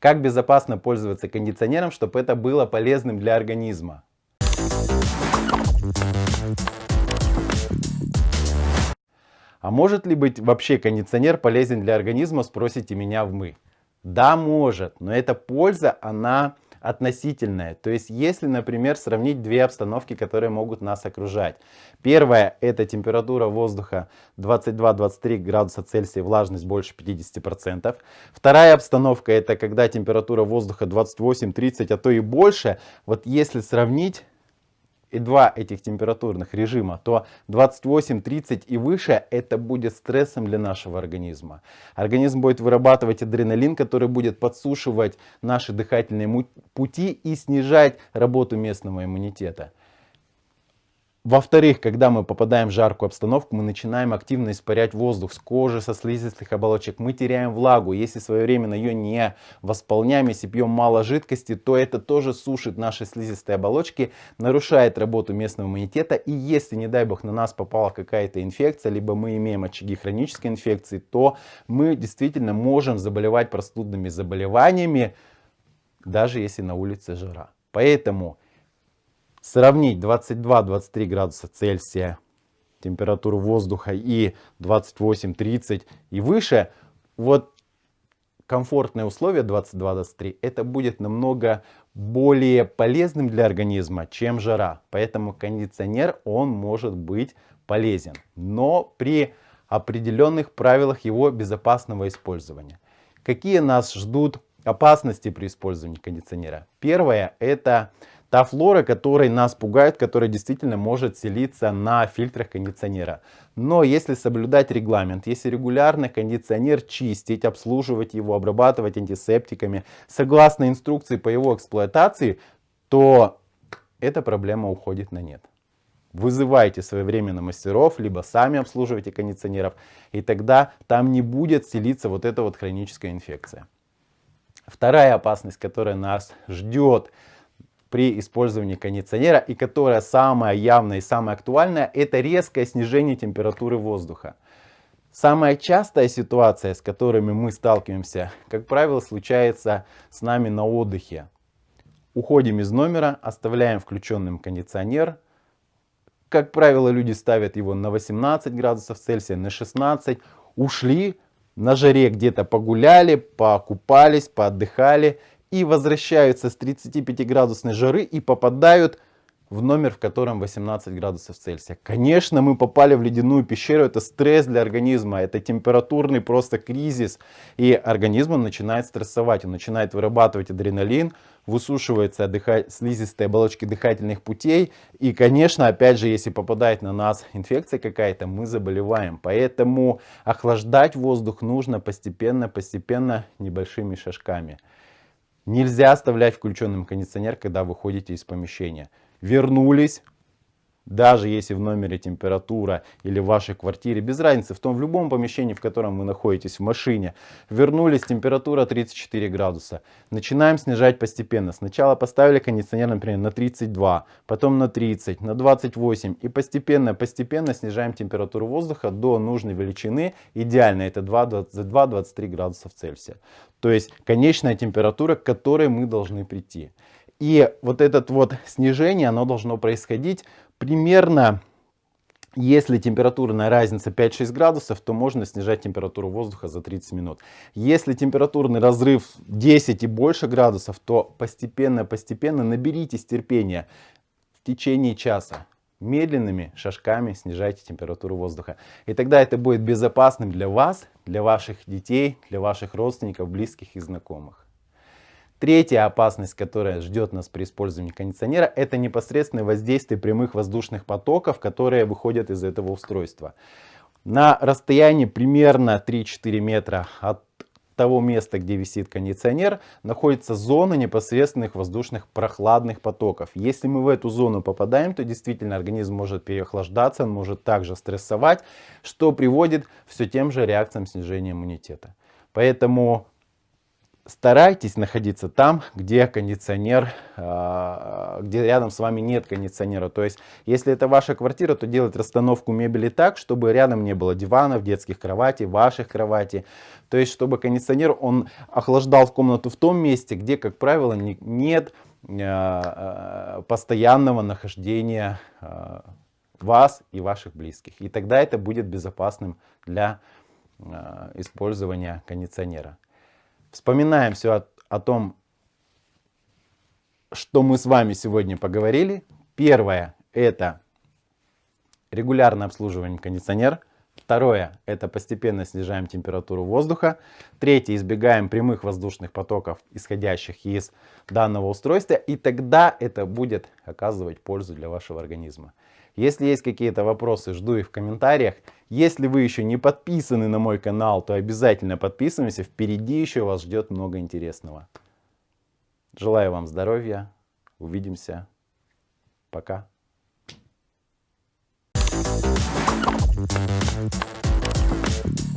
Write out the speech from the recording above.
Как безопасно пользоваться кондиционером, чтобы это было полезным для организма? А может ли быть вообще кондиционер полезен для организма, спросите меня в мы. Да, может, но эта польза, она относительная. То есть, если, например, сравнить две обстановки, которые могут нас окружать. Первая – это температура воздуха 22-23 градуса Цельсия, влажность больше 50%. Вторая обстановка – это когда температура воздуха 28-30, а то и больше. Вот если сравнить и два этих температурных режима, то 28, 30 и выше это будет стрессом для нашего организма. Организм будет вырабатывать адреналин, который будет подсушивать наши дыхательные пути и снижать работу местного иммунитета. Во-вторых, когда мы попадаем в жаркую обстановку, мы начинаем активно испарять воздух с кожи, со слизистых оболочек. Мы теряем влагу. Если своевременно ее не восполняем, если пьем мало жидкости, то это тоже сушит наши слизистые оболочки, нарушает работу местного иммунитета. И если, не дай бог, на нас попала какая-то инфекция, либо мы имеем очаги хронической инфекции, то мы действительно можем заболевать простудными заболеваниями, даже если на улице жара. Поэтому сравнить 22-23 градуса Цельсия температуру воздуха и 28-30 и выше, вот комфортные условия 22-23, это будет намного более полезным для организма, чем жара. Поэтому кондиционер, он может быть полезен, но при определенных правилах его безопасного использования. Какие нас ждут опасности при использовании кондиционера? Первое, это Та флора, которая нас пугает, которая действительно может селиться на фильтрах кондиционера. Но если соблюдать регламент, если регулярно кондиционер чистить, обслуживать его, обрабатывать антисептиками, согласно инструкции по его эксплуатации, то эта проблема уходит на нет. Вызывайте своевременно мастеров, либо сами обслуживайте кондиционеров, и тогда там не будет селиться вот эта вот хроническая инфекция. Вторая опасность, которая нас ждет, при использовании кондиционера и которая самая явная и самая актуальная, это резкое снижение температуры воздуха. Самая частая ситуация, с которыми мы сталкиваемся, как правило, случается с нами на отдыхе. Уходим из номера, оставляем включенным кондиционер. Как правило, люди ставят его на 18 градусов Цельсия, на 16. Ушли, на жаре где-то погуляли, покупались, поотдыхали и возвращаются с 35 градусной жары и попадают в номер, в котором 18 градусов Цельсия. Конечно, мы попали в ледяную пещеру, это стресс для организма, это температурный просто кризис. И организм начинает стрессовать, он начинает вырабатывать адреналин, высушиваются слизистые оболочки дыхательных путей. И, конечно, опять же, если попадает на нас инфекция какая-то, мы заболеваем. Поэтому охлаждать воздух нужно постепенно, постепенно, небольшими шажками. Нельзя оставлять включенным кондиционер, когда выходите из помещения. Вернулись, даже если в номере температура или в вашей квартире, без разницы, в том в любом помещении, в котором вы находитесь, в машине, вернулись, температура 34 градуса. Начинаем снижать постепенно. Сначала поставили кондиционер, например, на 32, потом на 30, на 28 и постепенно-постепенно снижаем температуру воздуха до нужной величины. Идеально это 22-23 градусов Цельсия. То есть конечная температура, к которой мы должны прийти. И вот это вот снижение, оно должно происходить примерно, если температурная разница 5-6 градусов, то можно снижать температуру воздуха за 30 минут. Если температурный разрыв 10 и больше градусов, то постепенно-постепенно наберитесь терпения в течение часа. Медленными шажками снижайте температуру воздуха. И тогда это будет безопасным для вас, для ваших детей, для ваших родственников, близких и знакомых. Третья опасность, которая ждет нас при использовании кондиционера, это непосредственное воздействие прямых воздушных потоков, которые выходят из этого устройства. На расстоянии примерно 3-4 метра от того места, где висит кондиционер, находится зона непосредственных воздушных прохладных потоков. Если мы в эту зону попадаем, то действительно организм может переохлаждаться, он может также стрессовать, что приводит все тем же реакциям снижения иммунитета. Поэтому старайтесь находиться там, где кондиционер, а, где рядом с вами нет кондиционера. То есть, если это ваша квартира, то делать расстановку мебели так, чтобы рядом не было диванов, детских кроватей, ваших кроватей. То есть, чтобы кондиционер, он охлаждал комнату в том месте, где, как правило, нет а, а, постоянного нахождения вас и ваших близких. И тогда это будет безопасным для использования кондиционера. Вспоминаем все о, о том, что мы с вами сегодня поговорили. Первое – это регулярное обслуживание кондиционера. Второе – это постепенно снижаем температуру воздуха. Третье – избегаем прямых воздушных потоков, исходящих из данного устройства. И тогда это будет оказывать пользу для вашего организма. Если есть какие-то вопросы, жду их в комментариях. Если вы еще не подписаны на мой канал, то обязательно подписывайтесь. Впереди еще вас ждет много интересного. Желаю вам здоровья. Увидимся. Пока. Thank you.